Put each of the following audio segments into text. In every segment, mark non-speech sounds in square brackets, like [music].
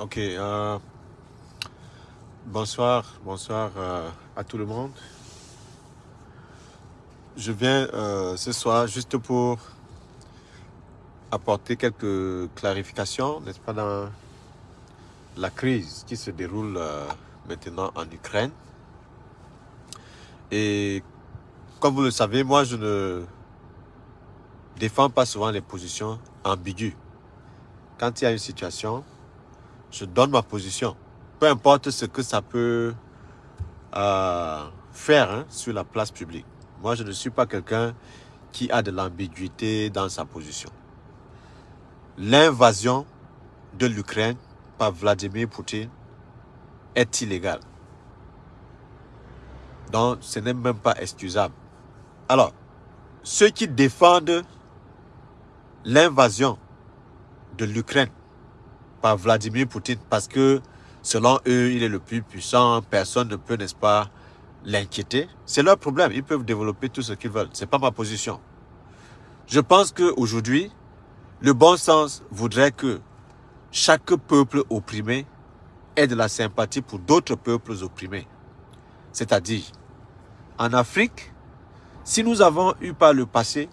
Ok. euh, bonsoir, bonsoir euh, à tout le monde. Je viens euh, ce soir juste pour apporter quelques clarifications, n'est-ce pas, dans la crise qui se déroule maintenant en Ukraine. Et comme vous le savez, moi, je ne défends pas souvent les positions ambiguës. Quand il y a une situation, je donne ma position. Peu importe ce que ça peut euh, faire hein, sur la place publique. Moi, je ne suis pas quelqu'un qui a de l'ambiguïté dans sa position. L'invasion de l'Ukraine par Vladimir Poutine est illégale. Donc, ce n'est même pas excusable. Alors, ceux qui défendent l'invasion de l'Ukraine par Vladimir Poutine parce que selon eux, il est le plus puissant, personne ne peut, n'est-ce pas, l'inquiéter. C'est leur problème, ils peuvent développer tout ce qu'ils veulent. C'est pas ma position. Je pense qu'aujourd'hui, le bon sens voudrait que chaque peuple opprimé ait de la sympathie pour d'autres peuples opprimés. C'est-à-dire, en Afrique, si nous avons eu par le passé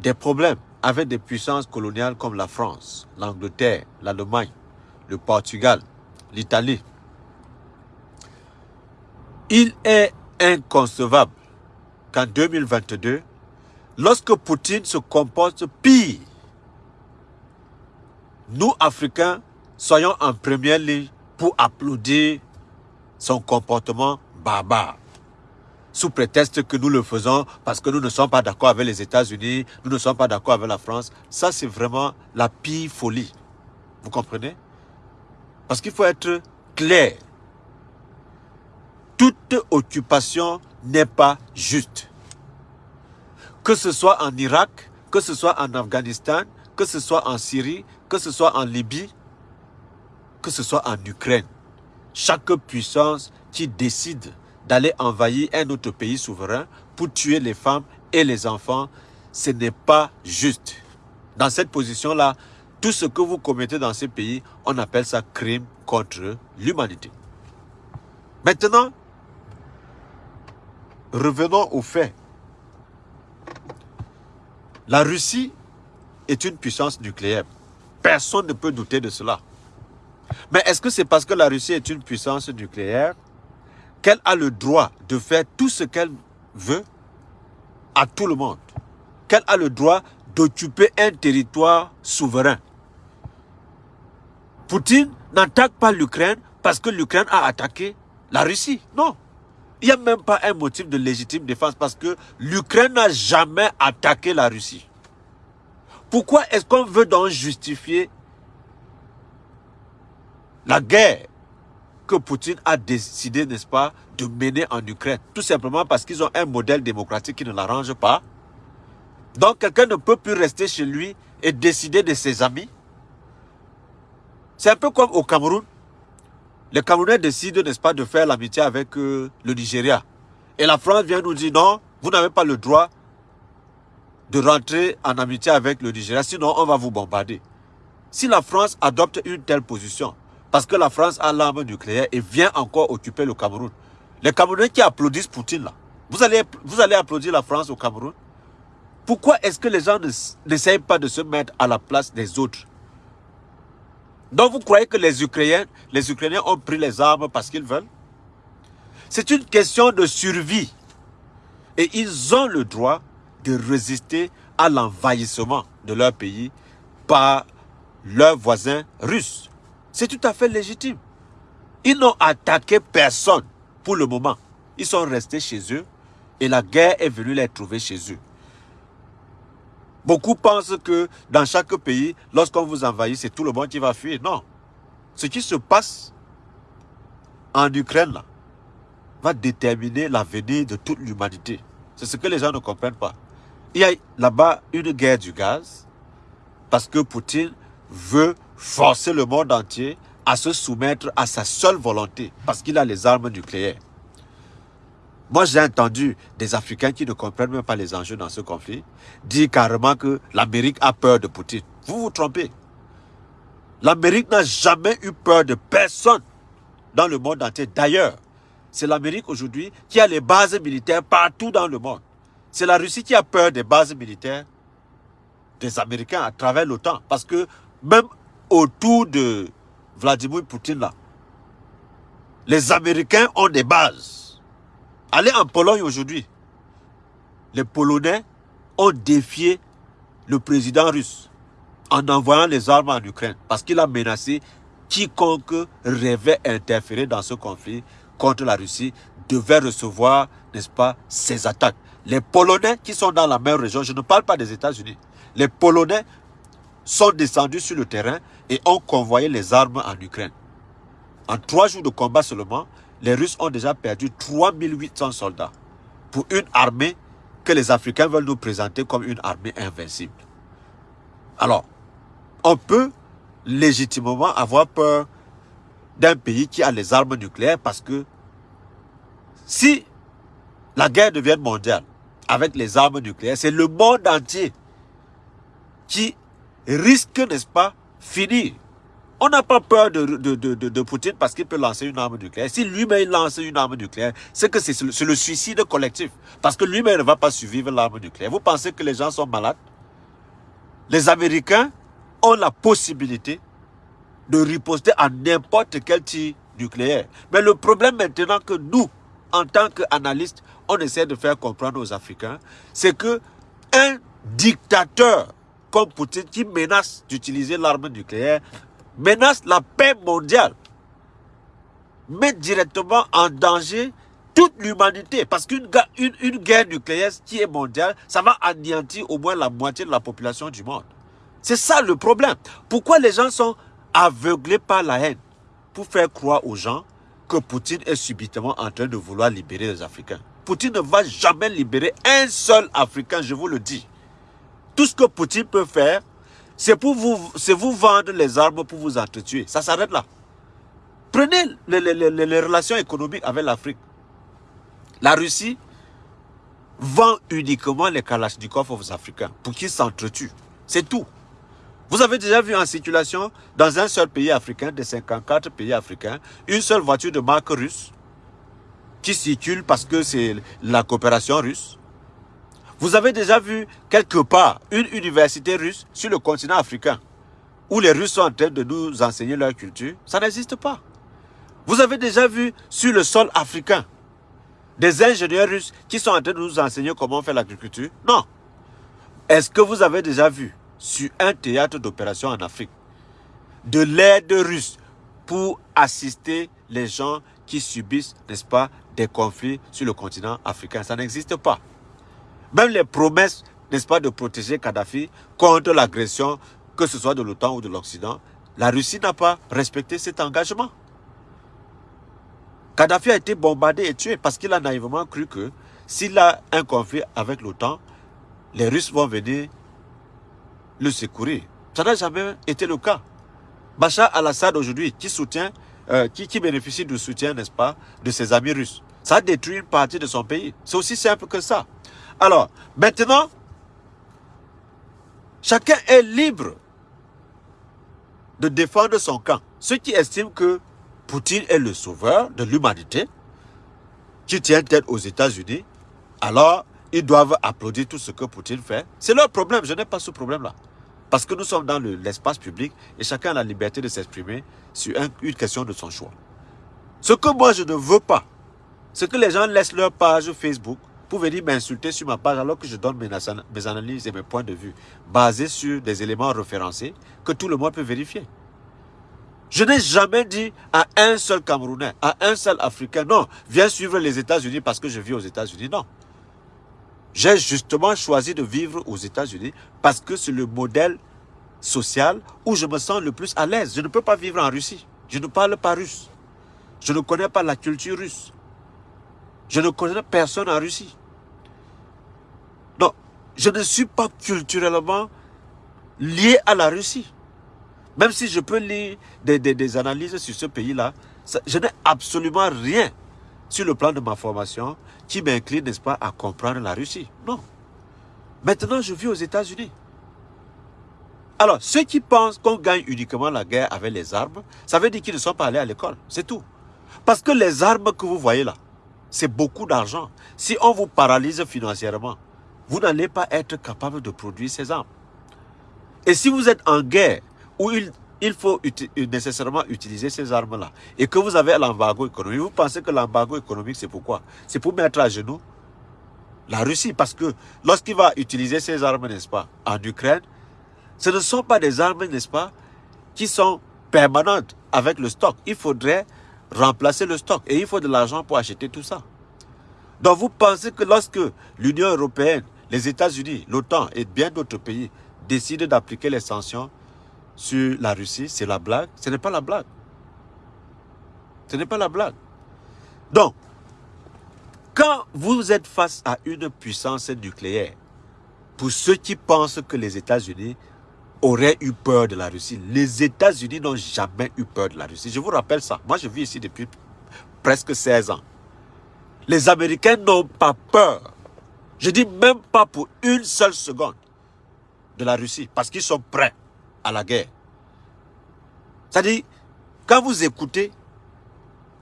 des problèmes avec des puissances coloniales comme la France, l'Angleterre, l'Allemagne, le Portugal, l'Italie, il est inconcevable qu'en 2022, lorsque Poutine se comporte pire, nous, Africains, soyons en première ligne pour applaudir son comportement barbare. Sous prétexte que nous le faisons parce que nous ne sommes pas d'accord avec les États-Unis, nous ne sommes pas d'accord avec la France. Ça, c'est vraiment la pire folie. Vous comprenez? Parce qu'il faut être clair. Toute occupation n'est pas juste. Que ce soit en Irak, que ce soit en Afghanistan, que ce soit en Syrie, que ce soit en Libye, que ce soit en Ukraine. Chaque puissance qui décide d'aller envahir un autre pays souverain pour tuer les femmes et les enfants, ce n'est pas juste. Dans cette position-là, tout ce que vous commettez dans ces pays, on appelle ça crime contre l'humanité. Maintenant, revenons aux faits. La Russie est une puissance nucléaire. Personne ne peut douter de cela. Mais est-ce que c'est parce que la Russie est une puissance nucléaire qu'elle a le droit de faire tout ce qu'elle veut à tout le monde Qu'elle a le droit d'occuper un territoire souverain Poutine n'attaque pas l'Ukraine parce que l'Ukraine a attaqué la Russie. Non. Il n'y a même pas un motif de légitime défense parce que l'Ukraine n'a jamais attaqué la Russie. Pourquoi est-ce qu'on veut donc justifier la guerre que Poutine a décidé, n'est-ce pas, de mener en Ukraine Tout simplement parce qu'ils ont un modèle démocratique qui ne l'arrange pas. Donc quelqu'un ne peut plus rester chez lui et décider de ses amis. C'est un peu comme au Cameroun. Les Camerounais décident, n'est-ce pas, de faire l'amitié avec euh, le Nigeria. Et la France vient nous dire non, vous n'avez pas le droit de rentrer en amitié avec le Nigeria, sinon on va vous bombarder. Si la France adopte une telle position, parce que la France a l'arme nucléaire et vient encore occuper le Cameroun, les Camerounais qui applaudissent Poutine là, vous allez, vous allez applaudir la France au Cameroun Pourquoi est-ce que les gens n'essayent pas de se mettre à la place des autres? Donc vous croyez que les Ukrainiens, les Ukrainiens ont pris les armes parce qu'ils veulent? C'est une question de survie. Et ils ont le droit de résister à l'envahissement de leur pays par leurs voisins russes. C'est tout à fait légitime. Ils n'ont attaqué personne pour le moment. Ils sont restés chez eux et la guerre est venue les trouver chez eux. Beaucoup pensent que dans chaque pays, lorsqu'on vous envahit, c'est tout le monde qui va fuir. Non. Ce qui se passe en Ukraine, va déterminer l'avenir de toute l'humanité. C'est ce que les gens ne comprennent pas. Il y a là-bas une guerre du gaz parce que Poutine veut forcer le monde entier à se soumettre à sa seule volonté parce qu'il a les armes nucléaires. Moi, j'ai entendu des Africains qui ne comprennent même pas les enjeux dans ce conflit dire carrément que l'Amérique a peur de Poutine. Vous vous trompez. L'Amérique n'a jamais eu peur de personne dans le monde entier. D'ailleurs, c'est l'Amérique aujourd'hui qui a les bases militaires partout dans le monde. C'est la Russie qui a peur des bases militaires des Américains à travers l'OTAN. Parce que même autour de Vladimir Poutine, là, les Américains ont des bases. Allez en Pologne aujourd'hui. Les Polonais ont défié le président russe en envoyant les armes en Ukraine parce qu'il a menacé quiconque rêvait interférer dans ce conflit contre la Russie devait recevoir, n'est-ce pas, ces attaques. Les Polonais qui sont dans la même région, je ne parle pas des États-Unis, les Polonais sont descendus sur le terrain et ont convoyé les armes en Ukraine. En trois jours de combat seulement, les Russes ont déjà perdu 3800 soldats pour une armée que les Africains veulent nous présenter comme une armée invincible. Alors, on peut légitimement avoir peur d'un pays qui a les armes nucléaires parce que si la guerre devient mondiale avec les armes nucléaires, c'est le monde entier qui risque, n'est-ce pas, finir. On n'a pas peur de, de, de, Poutine parce qu'il peut lancer une arme nucléaire. Si lui-même lance une arme nucléaire, c'est que c'est le, le suicide collectif. Parce que lui-même ne va pas survivre l'arme nucléaire. Vous pensez que les gens sont malades? Les Américains ont la possibilité de riposter à n'importe quel tir nucléaire. Mais le problème maintenant que nous, en tant qu'analystes, on essaie de faire comprendre aux Africains, c'est que un dictateur comme Poutine qui menace d'utiliser l'arme nucléaire, menace la paix mondiale, met directement en danger toute l'humanité. Parce qu'une une, une guerre nucléaire qui est mondiale, ça va anéantir au moins la moitié de la population du monde. C'est ça le problème. Pourquoi les gens sont aveuglés par la haine? Pour faire croire aux gens que Poutine est subitement en train de vouloir libérer les Africains. Poutine ne va jamais libérer un seul Africain, je vous le dis. Tout ce que Poutine peut faire, c'est vous, vendre les armes pour vous entretuer. Ça s'arrête là. Prenez les, les relations économiques avec l'Afrique. La Russie vend uniquement les Kalachnikov aux Africains pour qu'ils s'entretuent. C'est tout. Vous avez déjà vu en circulation dans un seul pays africain, des 54 pays africains, une seule voiture de marque russe qui circule parce que c'est la coopération russe. Vous avez déjà vu quelque part une université russe sur le continent africain où les Russes sont en train de nous enseigner leur culture? Ça n'existe pas. Vous avez déjà vu sur le sol africain des ingénieurs russes qui sont en train de nous enseigner comment faire l'agriculture? Non. Est-ce que vous avez déjà vu sur un théâtre d'opération en Afrique de l'aide russe pour assister les gens qui subissent, n'est-ce pas, des conflits sur le continent africain? Ça n'existe pas. Même les promesses, n'est-ce pas, de protéger Kadhafi contre l'agression, que ce soit de l'OTAN ou de l'Occident, la Russie n'a pas respecté cet engagement. Kadhafi a été bombardé et tué parce qu'il a naïvement cru que s'il a un conflit avec l'OTAN, les Russes vont venir le secourir. Ça n'a jamais été le cas. Bachar al-Assad aujourd'hui, qui soutient, euh, qui, bénéficie du soutien, n'est-ce pas, de ses amis russes, ça détruit une partie de son pays. C'est aussi simple que ça. Alors, maintenant, chacun est libre de défendre son camp. Ceux qui estiment que Poutine est le sauveur de l'humanité, qui tient tête aux États-Unis, alors ils doivent applaudir tout ce que Poutine fait. C'est leur problème, je n'ai pas ce problème-là. Parce que nous sommes dans l'espace public et chacun a la liberté de s'exprimer sur une question de son choix. Ce que moi je ne veux pas, c'est que les gens laissent leur page Facebook pour venir m'insulter sur ma page alors que je donne mes, mes analyses et mes points de vue basés sur des éléments référencés que tout le monde peut vérifier. Je n'ai jamais dit à un seul Camerounais, à un seul Africain, non, viens suivre les États-Unis parce que je vis aux États-Unis. Non. J'ai justement choisi de vivre aux États-Unis parce que c'est le modèle social où je me sens le plus à l'aise. Je ne peux pas vivre en Russie. Je ne parle pas russe. Je ne connais pas la culture russe. Je ne connais personne en Russie. Non, je ne suis pas culturellement lié à la Russie. Même si je peux lire des, des analyses sur ce pays-là, je n'ai absolument rien sur le plan de ma formation, qui m'incline, n'est-ce pas, à comprendre la Russie. Non. Maintenant, je vis aux États-Unis. Alors, ceux qui pensent qu'on gagne uniquement la guerre avec les armes, ça veut dire qu'ils ne sont pas allés à l'école. C'est tout. Parce que les armes que vous voyez là, c'est beaucoup d'argent. Si on vous paralyse financièrement, vous n'allez pas être capable de produire ces armes. Et si vous êtes en guerre, où il, il faut nécessairement utiliser ces armes-là, et que vous avez l'embargo économique, vous pensez que l'embargo économique, c'est pourquoi? C'est pour mettre à genoux la Russie. Parce que lorsqu'il va utiliser ces armes, n'est-ce pas, en Ukraine, ce ne sont pas des armes, n'est-ce pas, qui sont permanentes avec le stock. Il faudrait remplacer le stock. Et il faut de l'argent pour acheter tout ça. Donc vous pensez que lorsque l'Union européenne, les États-Unis, l'OTAN et bien d'autres pays décident d'appliquer les sanctions sur la Russie, c'est la blague Ce n'est pas la blague. Ce n'est pas la blague. Donc, quand vous êtes face à une puissance nucléaire, pour ceux qui pensent que les États-Unis auraient eu peur de la Russie. Les États-Unis n'ont jamais eu peur de la Russie. Je vous rappelle ça. Moi, je vis ici depuis presque 16 ans. Les Américains n'ont pas peur. Je dis même pas pour une seule seconde de la Russie. Parce qu'ils sont prêts à la guerre. C'est-à-dire, quand vous écoutez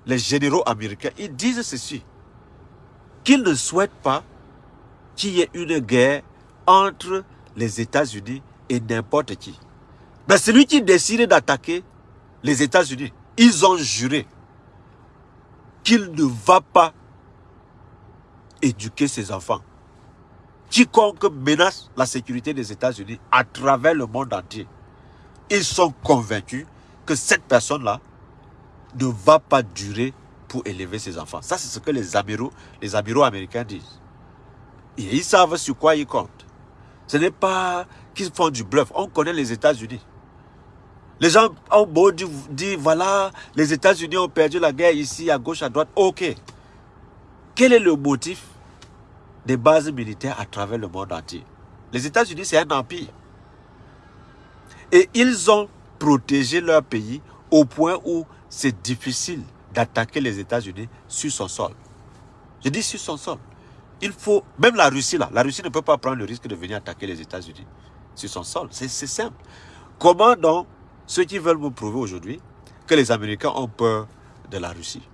les généraux américains, ils disent ceci. Qu'ils ne souhaitent pas qu'il y ait une guerre entre les États-Unis et n'importe qui. Mais celui qui décide d'attaquer les États-Unis, ils ont juré qu'il ne va pas éduquer ses enfants. Quiconque menace la sécurité des États-Unis à travers le monde entier, ils sont convaincus que cette personne-là ne va pas durer pour élever ses enfants. Ça, c'est ce que les amiraux, les amiraux américains disent. Ils savent sur quoi ils comptent. Ce n'est pas qu'ils font du bluff. On connaît les États-Unis. Les gens ont beau dire, voilà, les États-Unis ont perdu la guerre ici, à gauche, à droite. Ok. Quel est le motif des bases militaires à travers le monde entier? Les États-Unis, c'est un empire. Et ils ont protégé leur pays au point où c'est difficile d'attaquer les États-Unis sur son sol. Je dis sur son sol. Il faut, même la Russie là, la Russie ne peut pas prendre le risque de venir attaquer les États-Unis sur son sol. C'est simple. Comment donc ceux qui veulent vous prouver aujourd'hui que les Américains ont peur de la Russie?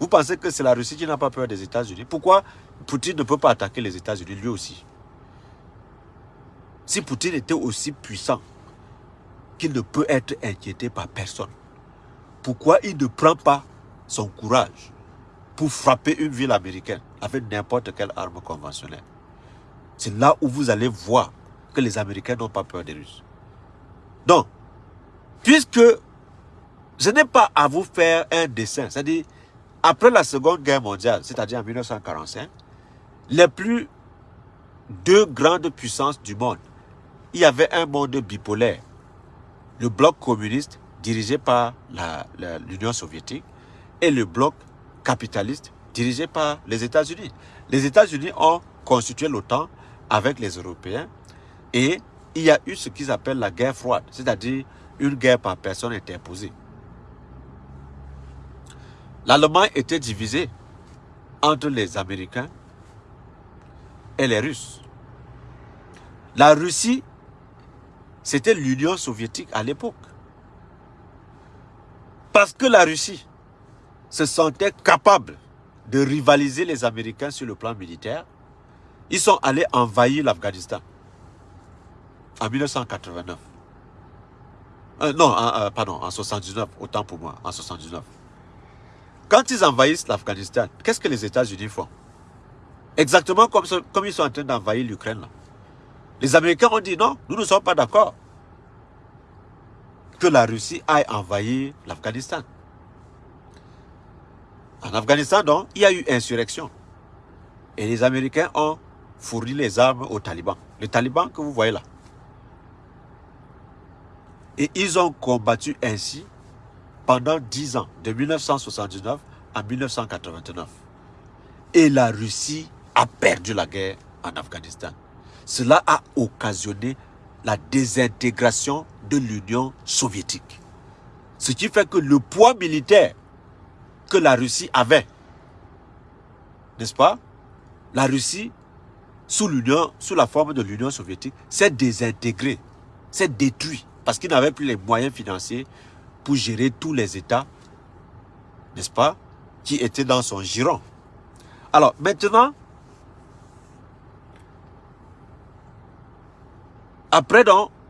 Vous pensez que c'est la Russie qui n'a pas peur des États-Unis? Pourquoi Poutine ne peut pas attaquer les États-Unis lui aussi? Si Poutine était aussi puissant qu'il ne peut être inquiété par personne, pourquoi il ne prend pas son courage pour frapper une ville américaine avec n'importe quelle arme conventionnelle? C'est là où vous allez voir que les Américains n'ont pas peur des Russes. Donc, puisque je n'ai pas à vous faire un dessin, c'est-à-dire, après la Seconde Guerre mondiale, c'est-à-dire en 1945, les plus deux grandes puissances du monde, il y avait un monde bipolaire. Le bloc communiste dirigé par l'Union soviétique et le bloc capitaliste dirigé par les États-Unis. Les États-Unis ont constitué l'OTAN avec les Européens et il y a eu ce qu'ils appellent la guerre froide, c'est-à-dire une guerre par personne interposée. L'Allemagne était divisée entre les Américains et les Russes. La Russie, c'était l'Union soviétique à l'époque. Parce que la Russie se sentait capable de rivaliser les Américains sur le plan militaire, ils sont allés envahir l'Afghanistan en 1989. Euh, non, euh, pardon, en 79, autant pour moi, en 79. Quand ils envahissent l'Afghanistan, qu'est-ce que les États-Unis font? Exactement comme, comme ils sont en train d'envahir l'Ukraine. Les Américains ont dit non, nous ne sommes pas d'accord que la Russie aille envahir l'Afghanistan. En Afghanistan, donc, il y a eu insurrection. Et les Américains ont fourni les armes aux talibans. Les talibans que vous voyez là. Et ils ont combattu ainsi pendant 10 ans, de 1979 à 1989. Et la Russie a perdu la guerre en Afghanistan. Cela a occasionné la désintégration de l'Union soviétique. Ce qui fait que le poids militaire que la Russie avait, n'est-ce pas La Russie, sous sous la forme de l'Union soviétique, s'est désintégrée s'est détruit parce qu'il n'avait plus les moyens financiers pour gérer tous les États, n'est-ce pas, qui étaient dans son giron. Alors maintenant, après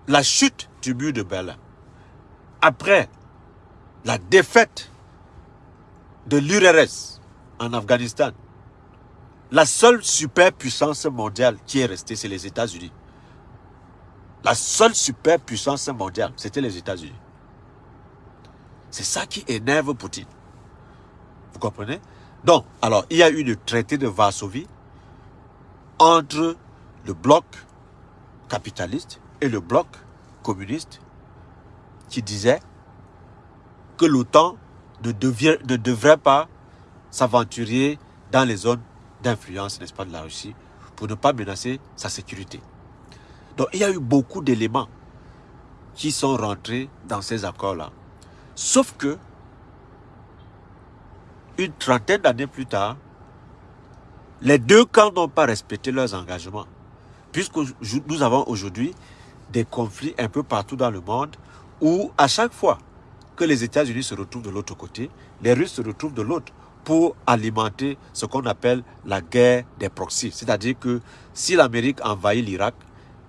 la chute du mur de Berlin, après la défaite de l'URSS en Afghanistan, la seule superpuissance mondiale qui est restée, c'est les États-Unis. La seule superpuissance mondiale, c'était les États-Unis. C'est ça qui énerve Poutine. Vous comprenez? Donc, alors, il y a eu le traité de Varsovie entre le bloc capitaliste et le bloc communiste qui disait que l'OTAN ne, devrait pas s'aventurer dans les zones d'influence, n'est-ce pas, de la Russie, pour ne pas menacer sa sécurité. Donc, il y a eu beaucoup d'éléments qui sont rentrés dans ces accords-là. Sauf que, une trentaine d'années plus tard, les deux camps n'ont pas respecté leurs engagements. Puisque nous avons aujourd'hui des conflits un peu partout dans le monde où à chaque fois que les États-Unis se retrouvent de l'autre côté, les Russes se retrouvent de l'autre pour alimenter ce qu'on appelle la guerre des proxys. C'est-à-dire que si l'Amérique envahit l'Irak,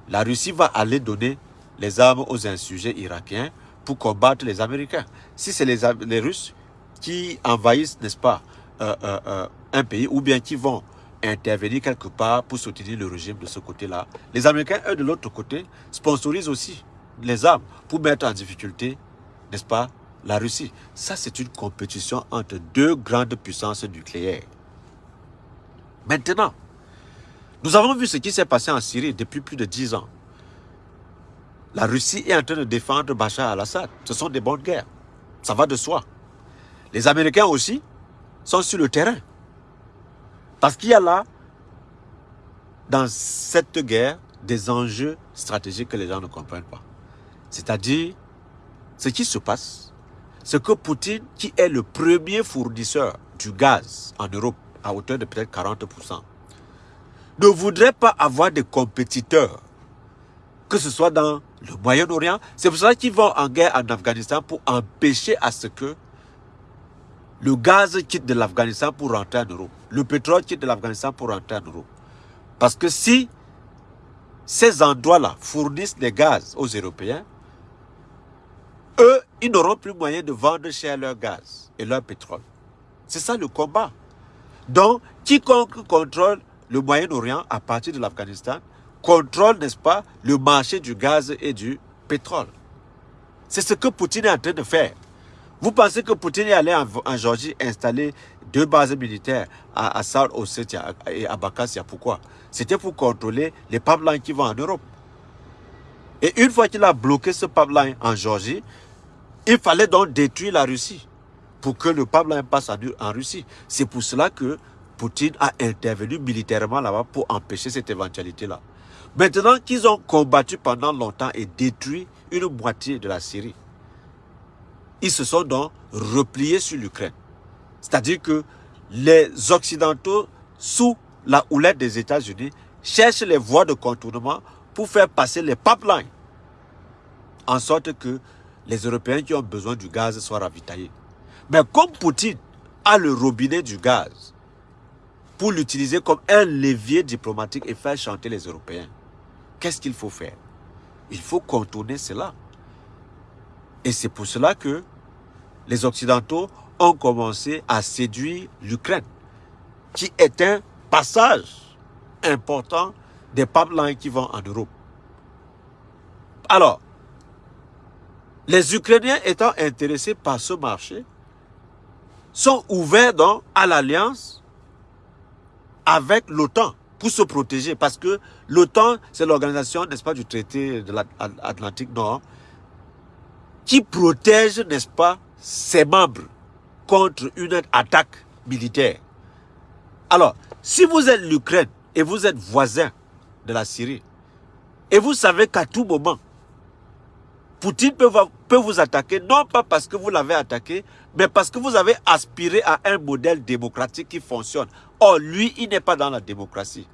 la Russie va aller donner les armes aux insurgés irakiens pour combattre les Américains. Si c'est les, Russes qui envahissent, n'est-ce pas, euh, euh, euh, un pays, ou bien qui vont intervenir quelque part pour soutenir le régime de ce côté-là, les Américains, eux, de l'autre côté, sponsorisent aussi les armes pour mettre en difficulté, n'est-ce pas, la Russie. Ça, c'est une compétition entre deux grandes puissances nucléaires. Maintenant, nous avons vu ce qui s'est passé en Syrie depuis plus de dix ans. La Russie est en train de défendre Bachar al-Assad. Ce sont des bonnes guerres. Ça va de soi. Les Américains aussi sont sur le terrain. Parce qu'il y a là, dans cette guerre, des enjeux stratégiques que les gens ne comprennent pas. C'est-à-dire, ce qui se passe, c'est que Poutine, qui est le premier fournisseur du gaz en Europe, à hauteur de peut-être 40%, ne voudrait pas avoir des compétiteurs, que ce soit dans le Moyen-Orient. C'est pour ça qu'ils vont en guerre en Afghanistan pour empêcher à ce que le gaz quitte de l'Afghanistan pour rentrer en Europe. Le pétrole quitte de l'Afghanistan pour rentrer en Europe. Parce que si ces endroits-là fournissent des gaz aux Européens, eux, ils n'auront plus moyen de vendre cher leur gaz et leur pétrole. C'est ça le combat. Donc, quiconque contrôle le Moyen-Orient à partir de l'Afghanistan contrôle, n'est-ce pas, le marché du gaz et du pétrole. C'est ce que Poutine est en train de faire. Vous pensez que Poutine est allé en, Georgie installer deux bases militaires à, à South Ossetia et à Bakassia. Pourquoi? C'était pour contrôler les pipelines qui vont en Europe. Et une fois qu'il a bloqué ce pipeline en Georgie, il fallait donc détruire la Russie pour que le pipeline passe en, Russie. C'est pour cela que Poutine a intervenu militairement là-bas pour empêcher cette éventualité-là. Maintenant qu'ils ont combattu pendant longtemps et détruit une moitié de la Syrie, ils se sont donc repliés sur l'Ukraine. C'est-à-dire que les Occidentaux, sous la houlette des États-Unis, cherchent les voies de contournement pour faire passer les pipelines, en sorte que les Européens qui ont besoin du gaz soient ravitaillés. Mais comme Poutine a le robinet du gaz pour l'utiliser comme un levier diplomatique et faire chanter les Européens, qu'est-ce qu'il faut faire? Il faut contourner cela. Et c'est pour cela que les Occidentaux ont commencé à séduire l'Ukraine, qui est un passage important des pipelines qui vont en Europe. Alors, les Ukrainiens étant intéressés par ce marché, sont ouverts donc à l'alliance avec l'OTAN pour se protéger. Parce que l'OTAN, c'est l'organisation, n'est-ce pas, du traité de l'Atlantique Nord, qui protège, n'est-ce pas, ses membres contre une attaque militaire. Alors, si vous êtes l'Ukraine et vous êtes voisin de la Syrie, et vous savez qu'à tout moment, Poutine peut, vous attaquer, non pas parce que vous l'avez attaqué, mais parce que vous avez aspiré à un modèle démocratique qui fonctionne. Or, lui, il n'est pas dans la démocratie.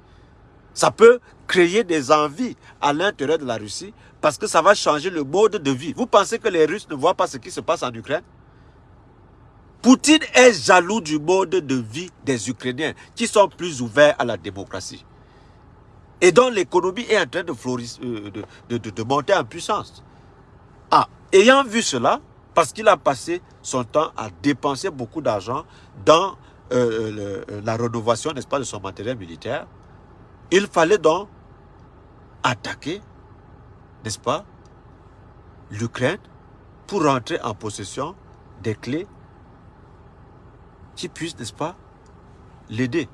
Ça peut créer des envies à l'intérieur de la Russie parce que ça va changer le mode de vie. Vous pensez que les Russes ne voient pas ce qui se passe en Ukraine? Poutine est jaloux du mode de vie des Ukrainiens qui sont plus ouverts à la démocratie. Et dont l'économie est en train de, euh, monter en puissance. Ah, ayant vu cela, parce qu'il a passé son temps à dépenser beaucoup d'argent dans euh, euh, la rénovation, n'est-ce pas, de son matériel militaire, il fallait donc attaquer, n'est-ce pas, l'Ukraine pour rentrer en possession des clés qui puissent, n'est-ce pas, l'aider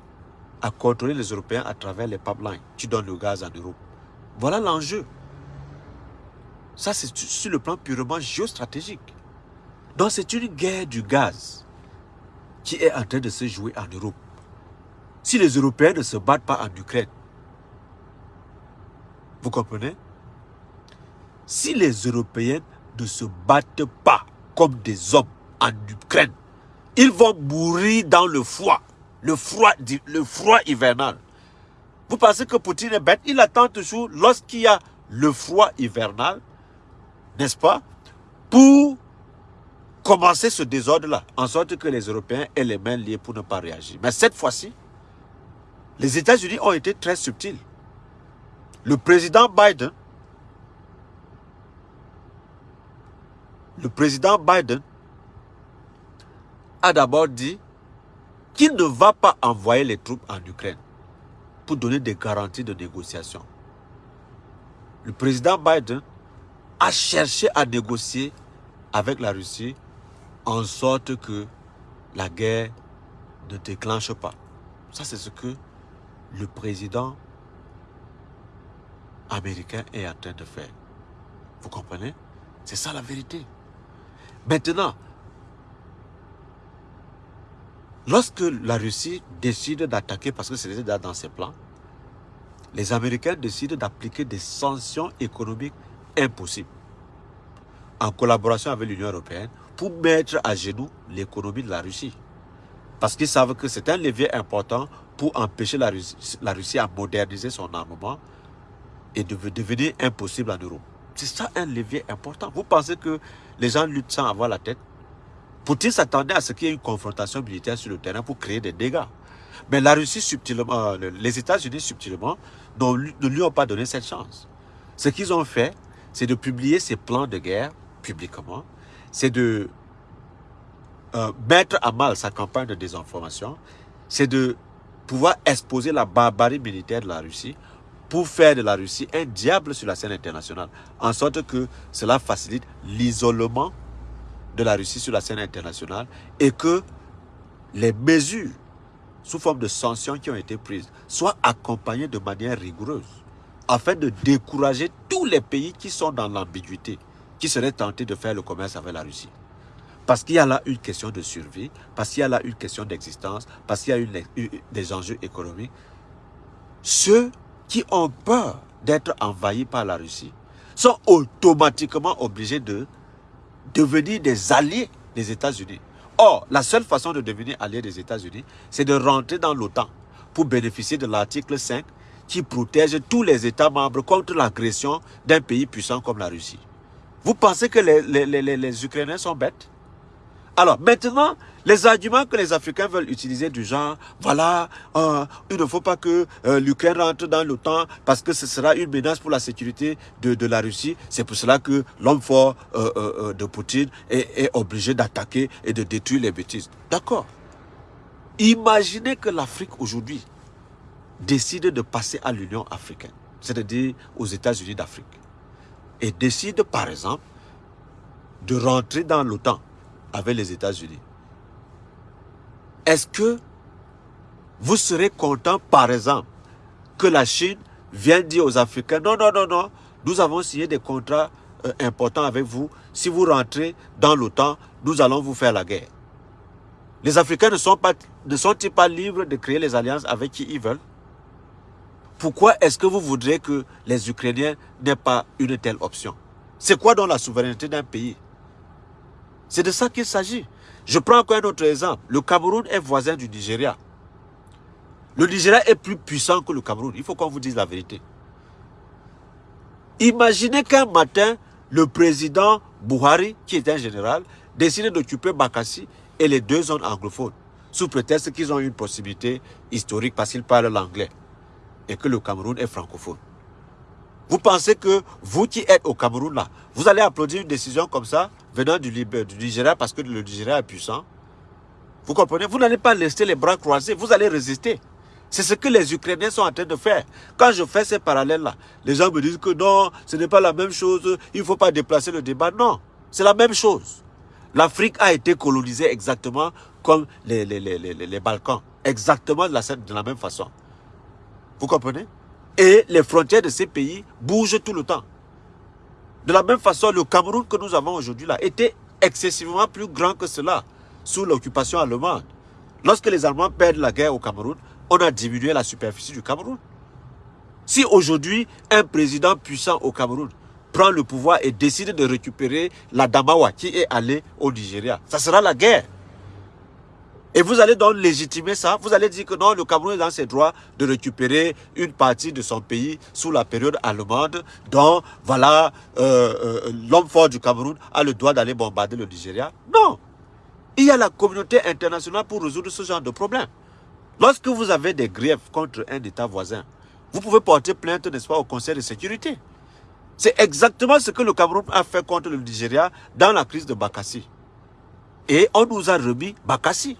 à contrôler les Européens à travers les pipelines qui donnent le gaz en Europe. Voilà l'enjeu. Ça, c'est sur le plan purement géostratégique. Donc, c'est une guerre du gaz qui est en train de se jouer en Europe. Si les Européens ne se battent pas en Ukraine, vous comprenez? Si les Européens ne se battent pas comme des hommes en Ukraine, ils vont mourir dans le froid, le froid, le froid hivernal. Vous pensez que Poutine est bête? Il attend toujours lorsqu'il y a le froid hivernal, n'est-ce pas Pour commencer ce désordre-là, en sorte que les Européens aient les mains liées pour ne pas réagir. Mais cette fois-ci, les États-Unis ont été très subtils. Le président Biden, le président Biden a d'abord dit qu'il ne va pas envoyer les troupes en Ukraine pour donner des garanties de négociation. Le président Biden a cherché à négocier avec la Russie en sorte que la guerre ne déclenche pas. Ça, c'est ce que le président américain est en train de faire. Vous comprenez? C'est ça la vérité. Maintenant, lorsque la Russie décide d'attaquer, parce que c'est dans ses plans, les Américains décident d'appliquer des sanctions économiques impossibles en collaboration avec l'Union européenne pour mettre à genoux l'économie de la Russie. Parce qu'ils savent que c'est un levier important pour empêcher la Russie, la Russie à moderniser son armement et de devenir impossible en Europe. C'est ça un levier important. Vous pensez que les gens luttent sans avoir la tête? Poutine s'attendait à ce qu'il y ait une confrontation militaire sur le terrain pour créer des dégâts? Mais la Russie subtilement, euh, les États-Unis subtilement ne lui ont pas donné cette chance. Ce qu'ils ont fait, c'est de publier ces plans de guerre publiquement, c'est de euh, mettre à mal sa campagne de désinformation, c'est de pouvoir exposer la barbarie militaire de la Russie pour faire de la Russie un diable sur la scène internationale, en sorte que cela facilite l'isolement de la Russie sur la scène internationale et que les mesures sous forme de sanctions qui ont été prises soient accompagnées de manière rigoureuse afin de décourager tous les pays qui sont dans l'ambiguïté, qui seraient tentés de faire le commerce avec la Russie. Parce qu'il y a là une question de survie, parce qu'il y a là une question d'existence, parce qu'il y a une, des enjeux économiques. Ceux qui ont peur d'être envahis par la Russie sont automatiquement obligés de devenir des alliés des États-Unis. Or, la seule façon de devenir allié des États-Unis, c'est de rentrer dans l'OTAN pour bénéficier de l'article 5 qui protège tous les États membres contre l'agression d'un pays puissant comme la Russie. Vous pensez que les, Ukrainiens sont bêtes? Alors maintenant, les arguments que les Africains veulent utiliser du genre, voilà, euh, il ne faut pas que euh, l'Ukraine rentre dans l'OTAN parce que ce sera une menace pour la sécurité de, la Russie. C'est pour cela que l'homme fort euh, de Poutine est obligé d'attaquer et de détruire les bêtises. D'accord. Imaginez que l'Afrique aujourd'hui décide de passer à l'Union africaine, c'est-à-dire aux États-Unis d'Afrique, et décide par exemple de rentrer dans l'OTAN avec les États-Unis. Est-ce que vous serez content, par exemple, que la Chine vienne dire aux Africains, non, non, non, non, nous avons signé des contrats euh, importants avec vous. Si vous rentrez dans l'OTAN, nous allons vous faire la guerre. Les Africains ne sont pas, ne sont-ils pas libres de créer les alliances avec qui ils veulent? Pourquoi est-ce que vous voudrez que les Ukrainiens n'aient pas une telle option? C'est quoi dans la souveraineté d'un pays? C'est de ça qu'il s'agit. Je prends encore un autre exemple. Le Cameroun est voisin du Nigeria. Le Nigeria est plus puissant que le Cameroun. Il faut qu'on vous dise la vérité. Imaginez qu'un matin, le président Buhari, qui est un général, décide d'occuper Bakassi et les deux zones anglophones, sous prétexte qu'ils ont une possibilité historique parce qu'ils parlent l'anglais et que le Cameroun est francophone. Vous pensez que vous qui êtes au Cameroun là, vous allez applaudir une décision comme ça venant du, du Nigeria parce que le Nigeria est puissant? Vous comprenez? Vous n'allez pas laisser les bras croisés, vous allez résister. C'est ce que les Ukrainiens sont en train de faire. Quand je fais ces parallèles-là, les gens me disent que non, ce n'est pas la même chose, il ne faut pas déplacer le débat. Non, c'est la même chose. L'Afrique a été colonisée exactement comme les, les, les, les Balkans. Exactement de la, de la même façon. Vous comprenez? Et les frontières de ces pays bougent tout le temps. De la même façon, le Cameroun que nous avons aujourd'hui là était excessivement plus grand que cela sous l'occupation allemande. Lorsque les Allemands perdent la guerre au Cameroun, on a diminué la superficie du Cameroun. Si aujourd'hui, un président puissant au Cameroun prend le pouvoir et décide de récupérer la Damawa qui est allée au Nigeria, ça sera la guerre. Et vous allez donc légitimer ça. Vous allez dire que non, le Cameroun est dans ses droits de récupérer une partie de son pays sous la période allemande, dont, voilà, euh, euh, l'homme fort du Cameroun a le droit d'aller bombarder le Nigeria. Non. Il y a la communauté internationale pour résoudre ce genre de problème. Lorsque vous avez des griefs contre un État voisin, vous pouvez porter plainte, n'est-ce pas, au Conseil de sécurité. C'est exactement ce que le Cameroun a fait contre le Nigeria dans la crise de Bakassi. Et on nous a remis Bakassi.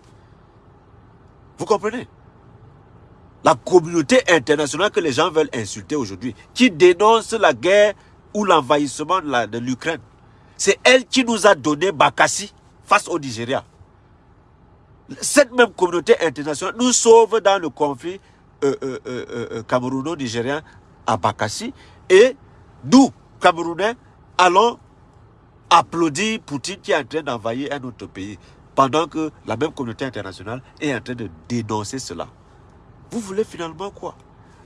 Vous comprenez? La communauté internationale que les gens veulent insulter aujourd'hui, qui dénonce la guerre ou l'envahissement de l'Ukraine, c'est elle qui nous a donné Bakassi face au Nigeria. Cette même communauté internationale nous sauve dans le conflit euh, euh, euh, camerouno-nigérien à Bakassi. Et nous, Camerounais, allons applaudir Poutine qui est en train d'envahir un autre pays pendant que la même communauté internationale est en train de dénoncer cela. Vous voulez finalement quoi?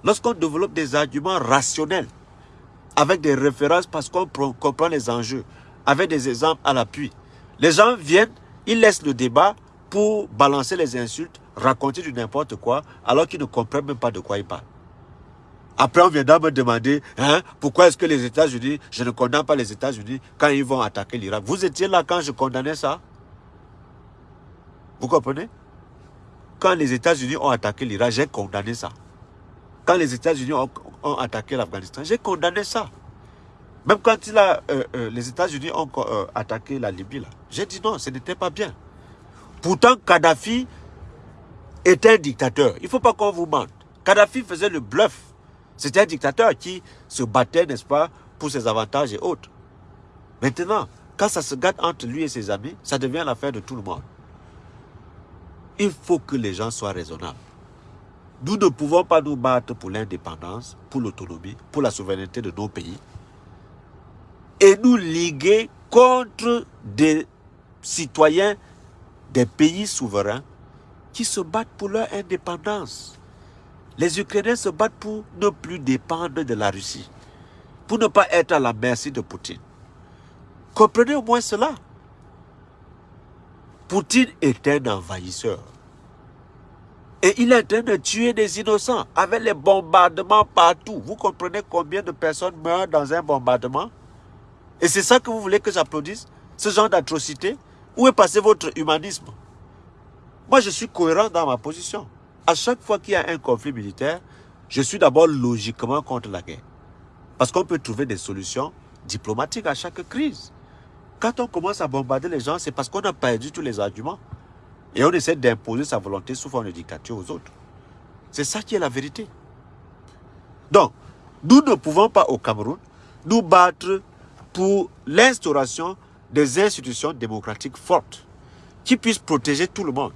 Lorsqu'on développe des arguments rationnels, avec des références parce qu'on comprend les enjeux, avec des exemples à l'appui, les gens viennent, ils laissent le débat pour balancer les insultes, raconter du n'importe quoi, alors qu'ils ne comprennent même pas de quoi ils parlent. Après, on viendra me demander, hein, pourquoi est-ce que les États-Unis, je ne condamne pas les États-Unis quand ils vont attaquer l'Irak. Vous étiez là quand je condamnais ça? Vous comprenez? Quand les États-Unis ont attaqué l'Irak, j'ai condamné ça. Quand les États-Unis ont, attaqué l'Afghanistan, j'ai condamné ça. Même quand euh, euh, les États-Unis ont euh, attaqué la Libye, j'ai dit non, ce n'était pas bien. Pourtant, Kadhafi était un dictateur. Il ne faut pas qu'on vous mente. Kadhafi faisait le bluff. C'était un dictateur qui se battait, n'est-ce pas, pour ses avantages et autres. Maintenant, quand ça se gâte entre lui et ses amis, ça devient l'affaire de tout le monde. Il faut que les gens soient raisonnables. Nous ne pouvons pas nous battre pour l'indépendance, pour l'autonomie, pour la souveraineté de nos pays et nous liguer contre des citoyens des pays souverains qui se battent pour leur indépendance. Les Ukrainiens se battent pour ne plus dépendre de la Russie, pour ne pas être à la merci de Poutine. Comprenez au moins cela. Poutine est un envahisseur. Et il est en train de tuer des innocents avec les bombardements partout. Vous comprenez combien de personnes meurent dans un bombardement? Et c'est ça que vous voulez que j'applaudisse? Ce genre d'atrocité? Où est passé votre humanisme? Moi, je suis cohérent dans ma position. À chaque fois qu'il y a un conflit militaire, je suis d'abord logiquement contre la guerre. Parce qu'on peut trouver des solutions diplomatiques à chaque crise. Quand on commence à bombarder les gens, c'est parce qu'on a perdu tous les arguments. Et on essaie d'imposer sa volonté sous forme de dictature aux autres. C'est ça qui est la vérité. Donc, nous ne pouvons pas au Cameroun nous battre pour l'instauration des institutions démocratiques fortes qui puissent protéger tout le monde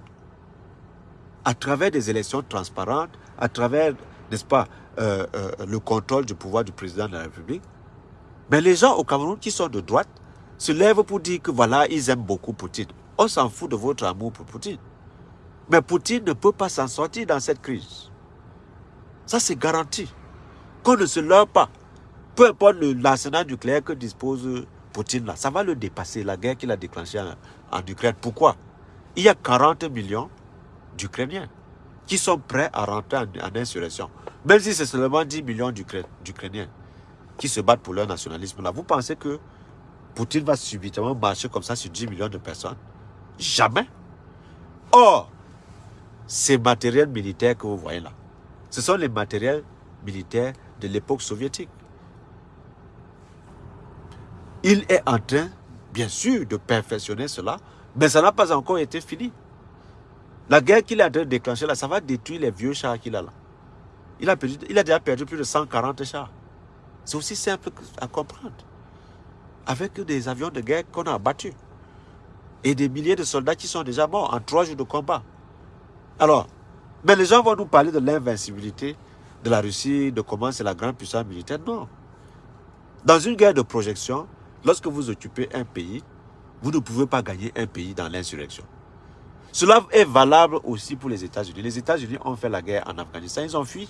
à travers des élections transparentes, à travers, n'est-ce pas, euh, euh, le contrôle du pouvoir du président de la République. Mais les gens au Cameroun qui sont de droite se lèvent pour dire que voilà, ils aiment beaucoup Poutine. On s'en fout de votre amour pour Poutine. Mais Poutine ne peut pas s'en sortir dans cette crise. Ça, c'est garanti. Qu'on ne se leurre pas. Peu importe l'arsenal nucléaire que dispose Poutine, là, ça va le dépasser, la guerre qu'il a déclenchée en, Ukraine. Pourquoi? Il y a 40 millions d'Ukrainiens. qui sont prêts à rentrer en, insurrection. Même si c'est seulement 10 millions d'Ukrainiens qui se battent pour leur nationalisme. Là, vous pensez que Poutine va subitement marcher comme ça sur 10 millions de personnes? Jamais. Or, ces matériels militaires que vous voyez là, ce sont les matériels militaires de l'époque soviétique. Il est en train, bien sûr, de perfectionner cela, mais ça n'a pas encore été fini. La guerre qu'il est en train de déclencher là, ça va détruire les vieux chars qu'il a là. Il a, il a déjà perdu plus de 140 chars. C'est aussi simple à comprendre. Avec des avions de guerre qu'on a abattus. Et des milliers de soldats qui sont déjà morts en trois jours de combat. Alors, mais les gens vont nous parler de l'invincibilité de la Russie, de comment c'est la grande puissance militaire. Non. Dans une guerre de projection, lorsque vous occupez un pays, vous ne pouvez pas gagner un pays dans l'insurrection. Cela est valable aussi pour les États-Unis. Les États-Unis ont fait la guerre en Afghanistan, ils ont fui.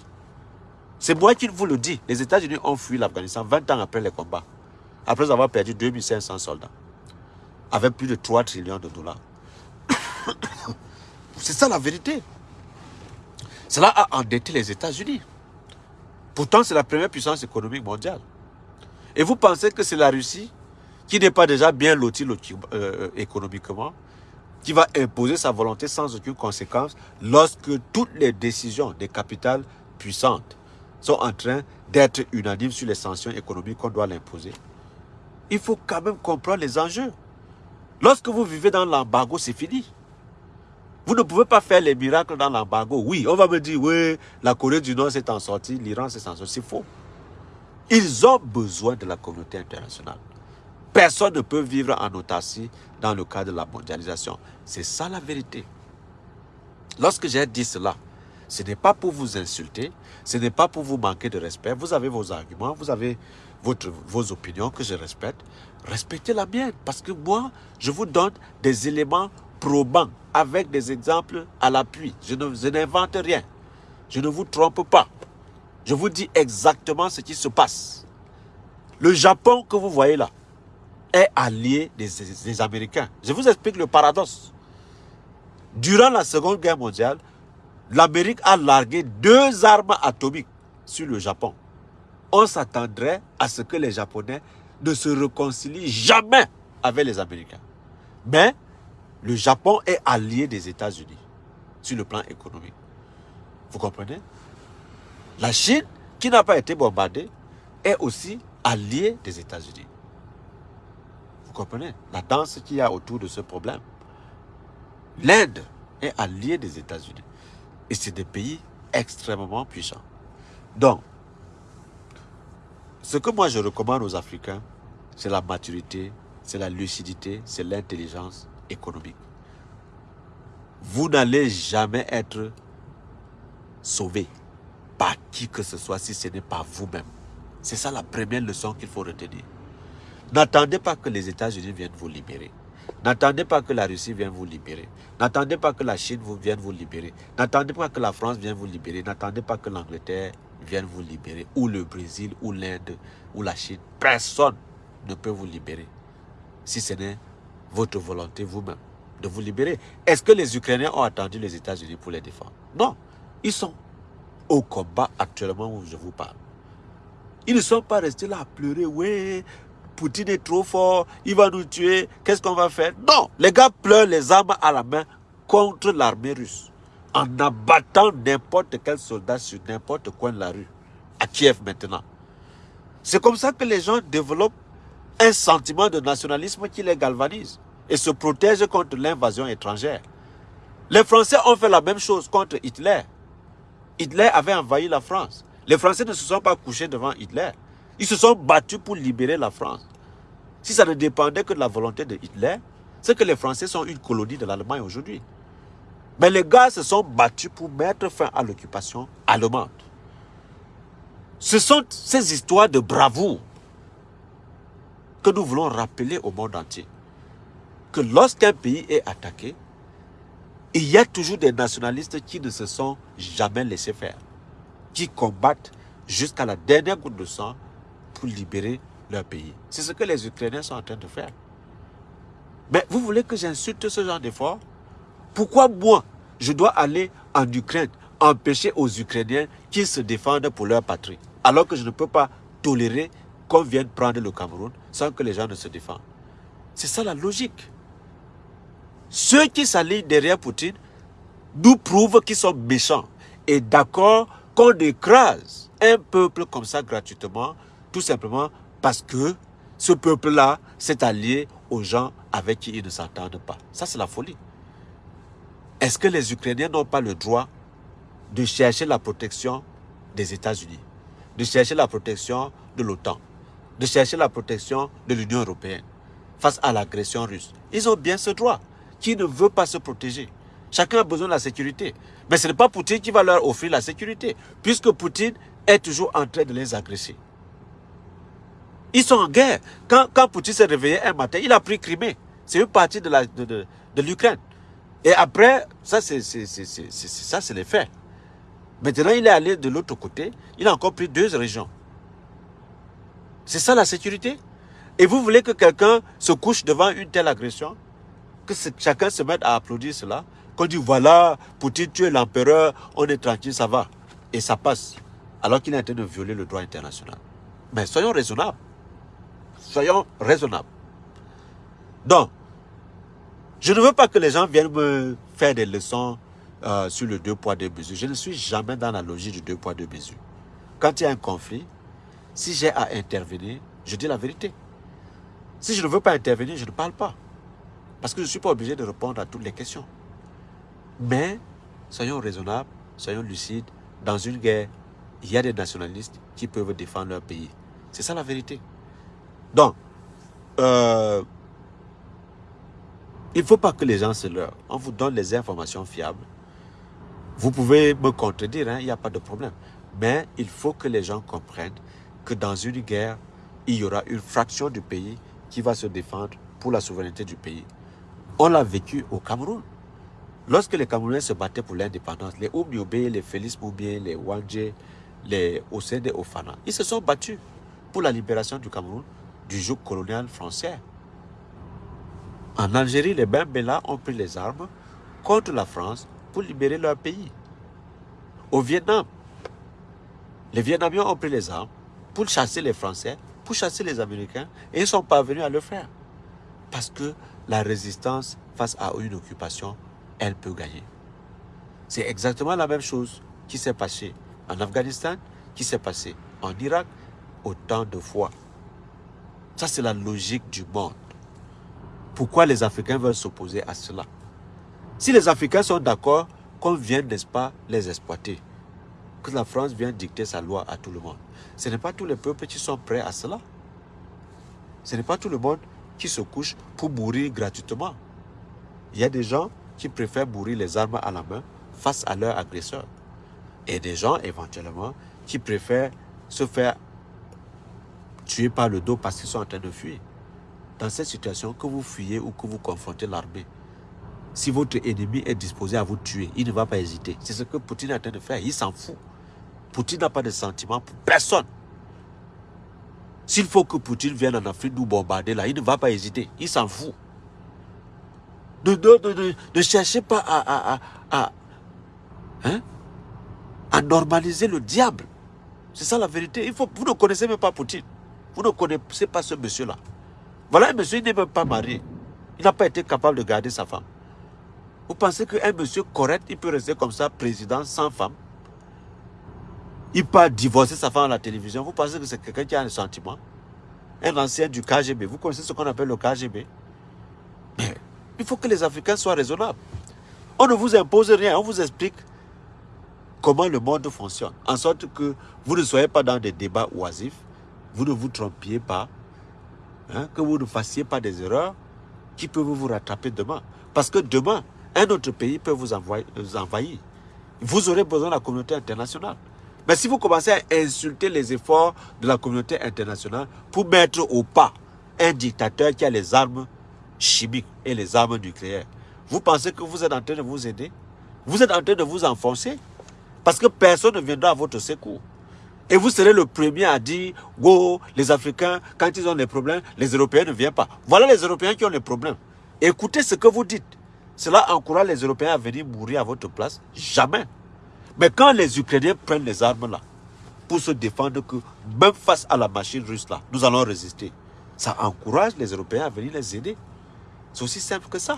C'est moi qui vous le dis. Les États-Unis ont fui l'Afghanistan 20 ans après les combats. Après avoir perdu 2500 soldats. Avec plus de 3 trillions de dollars. [coughs] C'est ça la vérité. Cela a endetté les États-Unis. Pourtant, c'est la première puissance économique mondiale. Et vous pensez que c'est la Russie, qui n'est pas déjà bien lotie euh, économiquement, qui va imposer sa volonté sans aucune conséquence lorsque toutes les décisions des capitales puissantes sont en train d'être unanimes sur les sanctions économiques qu'on doit l'imposer? Il faut quand même comprendre les enjeux. Lorsque vous vivez dans l'embargo, c'est fini. Vous ne pouvez pas faire les miracles dans l'embargo. Oui, on va me dire, oui, la Corée du Nord s'est en sortie, l'Iran s'est en sorti. C'est faux. Ils ont besoin de la communauté internationale. Personne ne peut vivre en autarcie dans le cadre de la mondialisation. C'est ça la vérité. Lorsque j'ai dit cela, ce n'est pas pour vous insulter, ce n'est pas pour vous manquer de respect. Vous avez vos arguments, vous avez votre, vos opinions que je respecte. Respectez la mienne parce que moi, je vous donne des éléments probants avec des exemples à l'appui. Je n'invente rien. Je ne vous trompe pas. Je vous dis exactement ce qui se passe. Le Japon que vous voyez là est allié des, des Américains. Je vous explique le paradoxe. Durant la Seconde Guerre mondiale, l'Amérique a largué deux armes atomiques sur le Japon. On s'attendrait à ce que les Japonais ne se réconcilient jamais avec les Américains. Mais le Japon est allié des États-Unis sur le plan économique. Vous comprenez? La Chine, qui n'a pas été bombardée, est aussi alliée des États-Unis. Vous comprenez? La danse qu'il y a autour de ce problème. L'Inde est alliée des États-Unis. Et c'est des pays extrêmement puissants. Donc, ce que moi je recommande aux Africains, c'est la maturité, c'est la lucidité, c'est l'intelligence économique. Vous n'allez jamais être sauvé par qui que ce soit si ce n'est pas vous-même. C'est ça la première leçon qu'il faut retenir. N'attendez pas que les États-Unis viennent vous libérer. N'attendez pas que la Russie vienne vous libérer. N'attendez pas que la Chine vous vienne vous libérer. N'attendez pas que la France vienne vous libérer. N'attendez pas que l'Angleterre vienne vous libérer. Ou le Brésil, ou l'Inde, ou la Chine. Personne ne peut vous libérer si ce n'est votre volonté vous-même de vous libérer. Est-ce que les Ukrainiens ont attendu les États-Unis pour les défendre? Non. Ils sont au combat actuellement où je vous parle. Ils ne sont pas restés là à pleurer. Oui, Poutine est trop fort, il va nous tuer, qu'est-ce qu'on va faire? Non, les gars pleurent les armes à la main contre l'armée russe. En abattant n'importe quel soldat sur n'importe coin de la rue. À Kiev maintenant. C'est comme ça que les gens développent un sentiment de nationalisme qui les galvanise et se protègent contre l'invasion étrangère. Les Français ont fait la même chose contre Hitler. Hitler avait envahi la France. Les Français ne se sont pas couchés devant Hitler. Ils se sont battus pour libérer la France. Si ça ne dépendait que de la volonté de Hitler, c'est que les Français sont une colonie de l'Allemagne aujourd'hui. Mais les gars se sont battus pour mettre fin à l'occupation allemande. Ce sont ces histoires de bravoure que nous voulons rappeler au monde entier. Que lorsqu'un pays est attaqué, il y a toujours des nationalistes qui ne se sont jamais laissés faire, qui combattent jusqu'à la dernière goutte de sang pour libérer leur pays. C'est ce que les Ukrainiens sont en train de faire. Mais vous voulez que j'insulte ce genre d'effort Pourquoi moi, je dois aller en Ukraine empêcher aux Ukrainiens qu'ils se défendent pour leur patrie. Alors que je ne peux pas tolérer qu'on vienne prendre le Cameroun sans que les gens ne se défendent? C'est ça la logique. Ceux qui s'allient derrière Poutine nous prouvent qu'ils sont méchants et d'accord qu'on écrase un peuple comme ça gratuitement, tout simplement parce que ce peuple-là s'est allié aux gens avec qui ils ne s'entendent pas. Ça, c'est la folie. Est-ce que les Ukrainiens n'ont pas le droit de chercher la protection des États-Unis, de chercher la protection de l'OTAN, de chercher la protection de l'Union européenne face à l'agression russe? Ils ont bien ce droit. Qui ne veut pas se protéger? Chacun a besoin de la sécurité. Mais ce n'est pas Poutine qui va leur offrir la sécurité, puisque Poutine est toujours en train de les agresser. Ils sont en guerre. Quand, quand Poutine s'est réveillé un matin, il a pris Crimée. C'est une partie de l'Ukraine. De, de, l'Ukraine. Et après, ça c'est ça c'est les faits. Maintenant, il est allé de l'autre côté. Il a encore pris deux régions. C'est ça la sécurité? Et vous voulez que quelqu'un se couche devant une telle agression? Que chacun se mette à applaudir cela? Qu'on dit voilà, Poutine, tu es l'empereur, on est tranquille, ça va. Et ça passe. Alors qu'il est en train de violer le droit international. Mais soyons raisonnables. Soyons raisonnables. Donc, je ne veux pas que les gens viennent me faire des leçons euh, sur le deux poids, deux mesures. Je ne suis jamais dans la logique du deux poids, deux mesures. Quand il y a un conflit, si j'ai à intervenir, je dis la vérité. Si je ne veux pas intervenir, je ne parle pas. Parce que je ne suis pas obligé de répondre à toutes les questions. Mais, soyons raisonnables, soyons lucides. Dans une guerre, il y a des nationalistes qui peuvent défendre leur pays. C'est ça la vérité. Donc, euh, il ne faut pas que les gens se leurrent. On vous donne les informations fiables. Vous pouvez me contredire, hein, il n'y a pas de problème. Mais il faut que les gens comprennent que dans une guerre, il y aura une fraction du pays qui va se défendre pour la souveraineté du pays. On l'a vécu au Cameroun. Lorsque les Camerounais se battaient pour l'indépendance, les Oumiobe, les Félix Moubien, les Wanje, les Osende Ofana, ils se sont battus pour la libération du Cameroun du joug colonial français. En Algérie, les Bembela ont pris les armes contre la France pour libérer leur pays. Au Vietnam, les Vietnamiens ont pris les armes pour chasser les Français, pour chasser les Américains, et ils sont parvenus à le faire. Parce que la résistance face à une occupation, elle peut gagner. C'est exactement la même chose qui s'est passé en Afghanistan, qui s'est passé en Irak, autant de fois. Ça, c'est la logique du monde. Pourquoi les Africains veulent s'opposer à cela Si les Africains sont d'accord qu'on vienne, n'est-ce pas, les exploiter, que la France vienne dicter sa loi à tout le monde, ce n'est pas tous les peuples qui sont prêts à cela. Ce n'est pas tout le monde qui se couche pour mourir gratuitement. Il y a des gens qui préfèrent mourir les armes à la main face à leurs agresseurs. Et des gens, éventuellement, qui préfèrent se faire tuer par le dos parce qu'ils sont en train de fuir. Dans cette situation, que vous fuyez ou que vous confrontez l'armée, si votre ennemi est disposé à vous tuer, il ne va pas hésiter. C'est ce que Poutine est en train de faire. Il s'en fout. Poutine n'a pas de sentiment pour personne. S'il faut que Poutine vienne en Afrique nous bombarder là, il ne va pas hésiter. Il s'en fout. Ne, cherchez pas à, hein, à, normaliser le diable. C'est ça la vérité. Il faut, vous ne connaissez même pas Poutine. Vous ne connaissez pas ce monsieur-là. Voilà un monsieur, il n'est même pas marié. Il n'a pas été capable de garder sa femme. Vous pensez qu'un monsieur correct, il peut rester comme ça, président, sans femme? Il peut divorcer sa femme à la télévision. Vous pensez que c'est quelqu'un qui a un sentiment? Un ancien du KGB. Vous connaissez ce qu'on appelle le KGB il faut que les Africains soient raisonnables. On ne vous impose rien, on vous explique comment le monde fonctionne. En sorte que vous ne soyez pas dans des débats oisifs, vous ne vous trompiez pas, hein, que vous ne fassiez pas des erreurs qui peuvent vous rattraper demain. Parce que demain, un autre pays peut vous envahir. Vous aurez besoin de la communauté internationale. Mais si vous commencez à insulter les efforts de la communauté internationale pour mettre au pas un dictateur qui a les armes chimiques et les armes nucléaires, vous pensez que vous êtes en train de vous aider? Vous êtes en train de vous enfoncer? Parce que personne ne viendra à votre secours. Et vous serez le premier à dire, wow, les Africains, quand ils ont des problèmes, les Européens ne viennent pas. Voilà les Européens qui ont les problèmes. Écoutez ce que vous dites. Cela encourage les Européens à venir mourir à votre place? Jamais. Mais quand les Ukrainiens prennent les armes là, pour se défendre que même face à la machine russe là, nous allons résister. Ça encourage les Européens à venir les aider. C'est aussi simple que ça.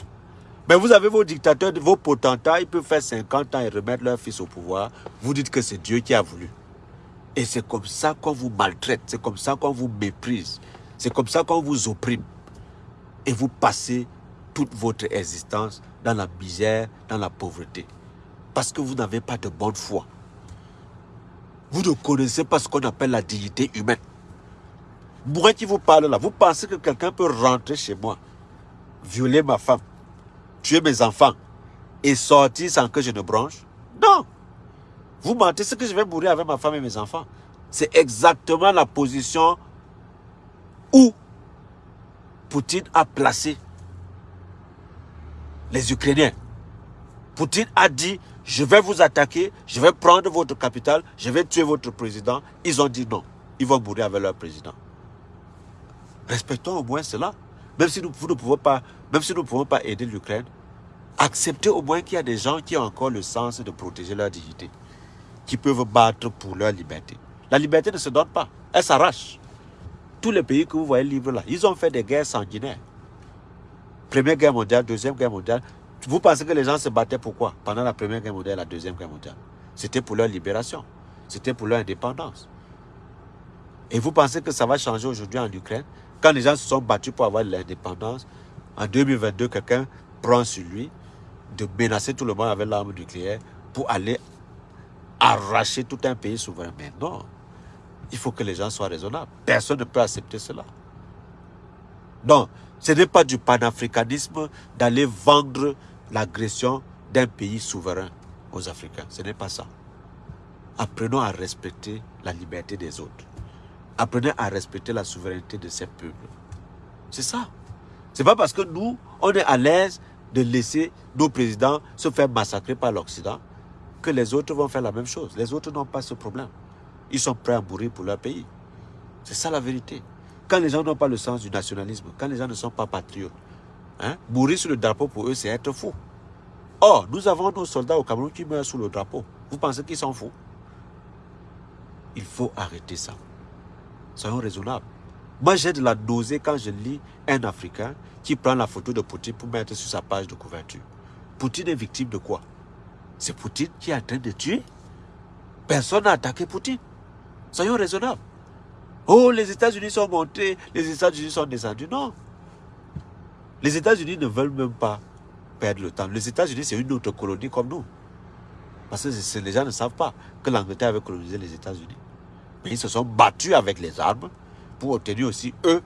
Mais vous avez vos dictateurs, vos potentats, ils peuvent faire 50 ans et remettre leur fils au pouvoir. Vous dites que c'est Dieu qui a voulu. Et c'est comme ça qu'on vous maltraite, c'est comme ça qu'on vous méprise, c'est comme ça qu'on vous opprime. Et vous passez toute votre existence dans la misère, dans la pauvreté. Parce que vous n'avez pas de bonne foi. Vous ne connaissez pas ce qu'on appelle la dignité humaine. Moi qui vous parle là, vous pensez que quelqu'un peut rentrer chez moi, violer ma femme, tuer mes enfants et sortir sans que je ne branche Non Vous mentez, c'est que je vais mourir avec ma femme et mes enfants. C'est exactement la position où Poutine a placé les Ukrainiens. Poutine a dit, je vais vous attaquer, je vais prendre votre capitale, je vais tuer votre président. Ils ont dit non. Ils vont mourir avec leur président. Respectons au moins cela. Même si nous, pas, même si nous ne pouvons pas aider l'Ukraine, acceptez au moins qu'il y a des gens qui ont encore le sens de protéger leur dignité, qui peuvent battre pour leur liberté. La liberté ne se donne pas, elle s'arrache. Tous les pays que vous voyez libres là, ils ont fait des guerres sanguinaires. Première guerre mondiale, deuxième guerre mondiale. Vous pensez que les gens se battaient pourquoi Pendant la première guerre mondiale, la deuxième guerre mondiale. C'était pour leur libération. C'était pour leur indépendance. Et vous pensez que ça va changer aujourd'hui en Ukraine? Quand les gens se sont battus pour avoir l'indépendance, en 2022, quelqu'un prend sur lui de menacer tout le monde avec l'arme nucléaire pour aller arracher tout un pays souverain. Mais non, il faut que les gens soient raisonnables. Personne ne peut accepter cela. Non, ce n'est pas du panafricanisme d'aller vendre l'agression d'un pays souverain aux Africains. Ce n'est pas ça. Apprenons à respecter la liberté des autres. Apprenez à respecter la souveraineté de ces peuples. C'est ça. C'est pas parce que nous, on est à l'aise de laisser nos présidents se faire massacrer par l'Occident que les autres vont faire la même chose. Les autres n'ont pas ce problème. Ils sont prêts à mourir pour leur pays. C'est ça la vérité. Quand les gens n'ont pas le sens du nationalisme, quand les gens ne sont pas patriotes, hein, mourir sur le drapeau pour eux, c'est être fou. Or, nous avons nos soldats au Cameroun qui meurent sous le drapeau. Vous pensez qu'ils sont fous? Il faut arrêter ça. Soyons raisonnables. Moi, j'ai de la nausée quand je lis un Africain qui prend la photo de Poutine pour mettre sur sa page de couverture. Poutine est victime de quoi? C'est Poutine qui est en train de tuer. Personne n'a attaqué Poutine. Soyons raisonnables. Oh, les États-Unis sont montés, les États-Unis sont descendus. Non. Les États-Unis ne veulent même pas perdre le temps. Les États-Unis, c'est une autre colonie comme nous. Parce que les gens ne savent pas que l'Angleterre avait colonisé les États-Unis. Mais ils se sont battus avec les armes pour obtenir aussi, eux,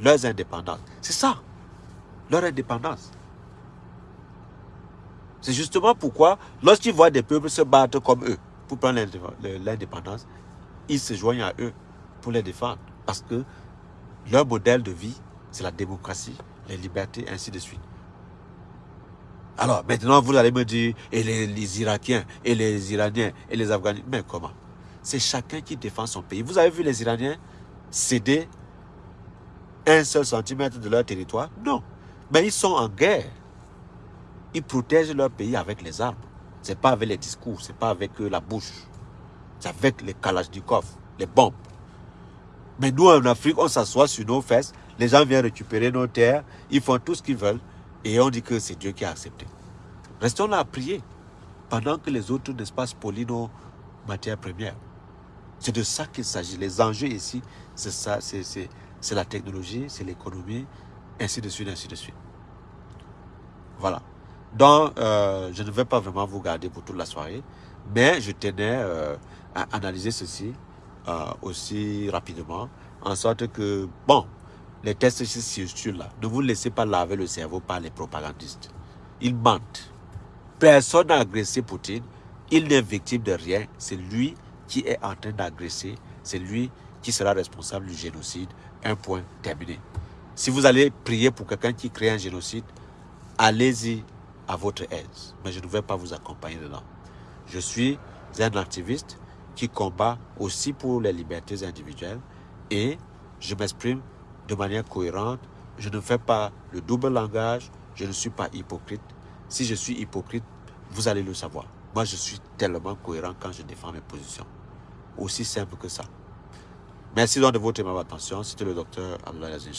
leurs indépendances. C'est ça, leur indépendance. C'est justement pourquoi, lorsqu'ils voient des peuples se battre comme eux pour prendre l'indépendance, ils se joignent à eux pour les défendre. Parce que leur modèle de vie, c'est la démocratie, les libertés, ainsi de suite. Alors, maintenant, vous allez me dire, et les, Irakiens, et les Iraniens, et les Afghans, mais comment? C'est chacun qui défend son pays. Vous avez vu les Iraniens céder un seul centimètre de leur territoire? Non. Mais ils sont en guerre. Ils protègent leur pays avec les armes. Ce n'est pas avec les discours, ce n'est pas avec euh, la bouche. C'est avec les kalachnikov, les bombes. Mais nous, en Afrique, on s'assoit sur nos fesses, les gens viennent récupérer nos terres, ils font tout ce qu'ils veulent, et on dit que c'est Dieu qui a accepté. Restons là à prier, pendant que les autres, n'est-ce pas, spolient nos matières premières. C'est de ça qu'il s'agit. Les enjeux ici, c'est ça, c'est la technologie, c'est l'économie, ainsi de suite, ainsi de suite. Voilà. Donc, euh, je ne vais pas vraiment vous garder pour toute la soirée, mais je tenais euh, à analyser ceci euh, aussi rapidement, en sorte que, bon, les tests sur là, ne vous laissez pas laver le cerveau par les propagandistes. Ils mentent. Personne n'a agressé Poutine. Il n'est victime de rien. C'est lui qui est en train d'agresser, c'est lui qui sera responsable du génocide. Un point terminé. Si vous allez prier pour quelqu'un qui crée un génocide, allez-y à votre aise. Mais je ne vais pas vous accompagner dedans. Je suis un activiste qui combat aussi pour les libertés individuelles et je m'exprime de manière cohérente. Je ne fais pas le double langage. Je ne suis pas hypocrite. Si je suis hypocrite, vous allez le savoir. Moi, je suis tellement cohérent quand je défends mes positions. Aussi simple que ça. Merci donc de votre aimable attention. C'était le docteur Abdoulaye Azin